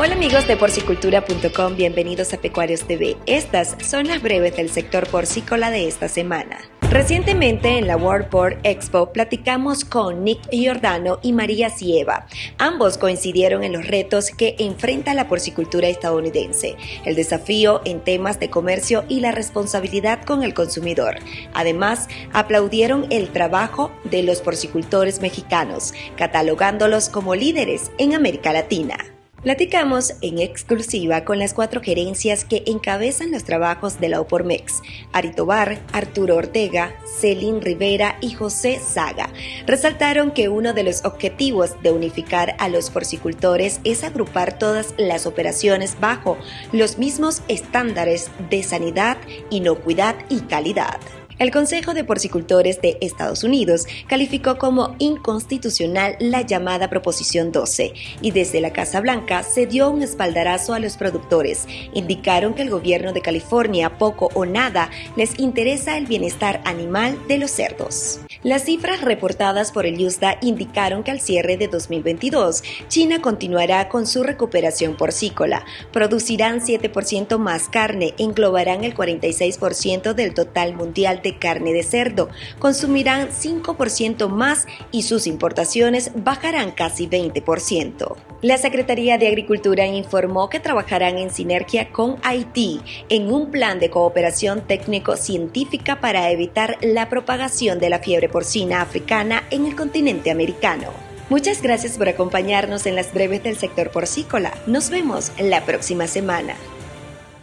Hola amigos de porcicultura.com, bienvenidos a Pecuarios TV. Estas son las breves del sector porcícola de esta semana. Recientemente en la World Pork Expo platicamos con Nick Giordano y María Sieva. Ambos coincidieron en los retos que enfrenta la porcicultura estadounidense, el desafío en temas de comercio y la responsabilidad con el consumidor. Además, aplaudieron el trabajo de los porcicultores mexicanos, catalogándolos como líderes en América Latina. Platicamos en exclusiva con las cuatro gerencias que encabezan los trabajos de la OPORMEX, Aritobar, Arturo Ortega, Celín Rivera y José Saga. Resaltaron que uno de los objetivos de unificar a los porcicultores es agrupar todas las operaciones bajo los mismos estándares de sanidad, inocuidad y calidad. El Consejo de Porcicultores de Estados Unidos calificó como inconstitucional la llamada Proposición 12 y desde la Casa Blanca se dio un espaldarazo a los productores. Indicaron que el gobierno de California poco o nada les interesa el bienestar animal de los cerdos. Las cifras reportadas por el USDA indicaron que al cierre de 2022, China continuará con su recuperación porcícola. Producirán 7% más carne, englobarán el 46% del total mundial de carne de cerdo, consumirán 5% más y sus importaciones bajarán casi 20%. La Secretaría de Agricultura informó que trabajarán en sinergia con Haití en un plan de cooperación técnico-científica para evitar la propagación de la fiebre porcina africana en el continente americano. Muchas gracias por acompañarnos en las breves del sector porcícola. Nos vemos la próxima semana.